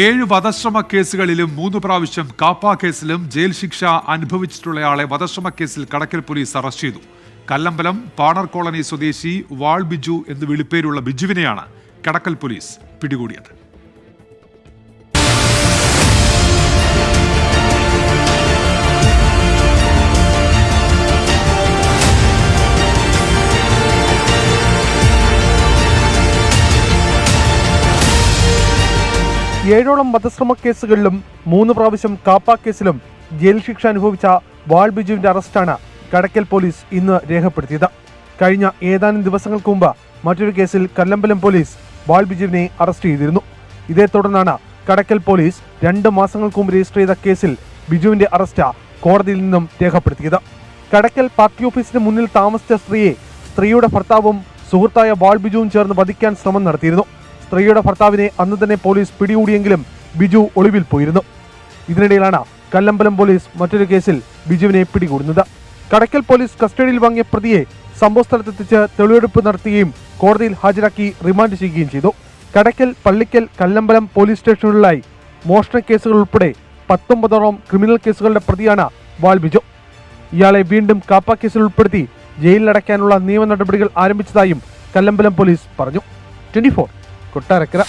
ഏഴ് വധശ്രമ കേസുകളിലും മൂന്ന് പ്രാവശ്യം കാപ്പ കേസിലും ജയിൽ ശിക്ഷ അനുഭവിച്ചിട്ടുള്ളയാളെ വധശ്രമ കേസിൽ കടക്കൽ പോലീസ് അറസ്റ്റ് ചെയ്തു. കല്ലമ്പലം പാണർ കോളനി സ്വദേശി വാൾ ബിജു എന്ന് വിളിപ്പേരുള്ള ബിജുവിനെയാണ് കടക്കൽ പോലീസ് പിടികൂടിയത്. ഏഴോളം വധശ്രമ കേസുകളിലും മൂന്ന് പ്രാവശ്യം കാപ്പ കേസിലും ജയിൽ ശിക്ഷ അനുഭവിച്ച വാൾ ബിജുവിന്റെ അറസ്റ്റാണ് കടക്കൽ പോലീസ് ഇന്ന് രേഖപ്പെടുത്തിയത്. കഴിഞ്ഞ ഏതാനും ദിവസങ്ങൾക്ക് മുമ്പ് മറ്റൊരു കേസിൽ കല്ലമ്പലം പോലീസ് വാൾ ബിജുവിനെ അറസ്റ്റ് ചെയ്തിരുന്നു. ഇതേ തുടർന്നാണ് കടക്കൽ പോലീസ് രണ്ട് മാസങ്ങൾക്ക് മുമ്പ് രജിസ്റ്റർ ചെയ്ത കേസിൽ ബിജുവിന്റെ അറസ്റ്റ് കോടതിയിൽ നിന്നും രേഖപ്പെടുത്തിയത്. കടക്കൽ പാർട്ടി ഓഫീസിന് മുന്നിൽ താമസിച്ച സ്ത്രീയെ സ്ത്രീയുടെ ഭർത്താവും സുഹൃത്തായ വാൾ ബിജുവും ചേർന്ന് വധിക്കാൻ ശ്രമം നടത്തിയിരുന്നു. സ്ത്രീയുടെ ഭർത്താവിനെ അന്ന് തന്നെ പോലീസ് പിടികൂടിയെങ്കിലും ബിജു ഒളിവിൽ പോയിരുന്നു. ഇതിനിടയിലാണ് കല്ലമ്പലം പോലീസ് മറ്റൊരു കേസിൽ ബിജുവിനെ പിടികൂടുന്നത്. കടക്കൽ പോലീസ് കസ്റ്റഡിയിൽ വാങ്ങിയ പ്രതിയെ സംഭവസ്ഥലത്തെത്തിച്ച് തെളിവെടുപ്പ് നടത്തുകയും കോടതിയിൽ ഹാജരാക്കി റിമാൻഡ് ചെയ്യുകയും ചെയ്തു. കടക്കൽ പള്ളിക്കൽ കല്ലമ്പലം പോലീസ് സ്റ്റേഷനുകളിലായി മോഷണ കേസുകൾ ഉൾപ്പെടെ പത്തൊമ്പതോളം ക്രിമിനൽ കേസുകളുടെ പ്രതിയാണ് വാൾ ബിജു. ഇയാളെ വീണ്ടും കാപ്പ കേസിൽ ഉൾപ്പെടുത്തി ജയിലിലടയ്ക്കാനുള്ള നിയമ നടപടികൾ ആരംഭിച്ചതായും കല്ലമ്പലം പോലീസ് പറഞ്ഞു. ട്വന്റി கொட்டாக இருக்கிறா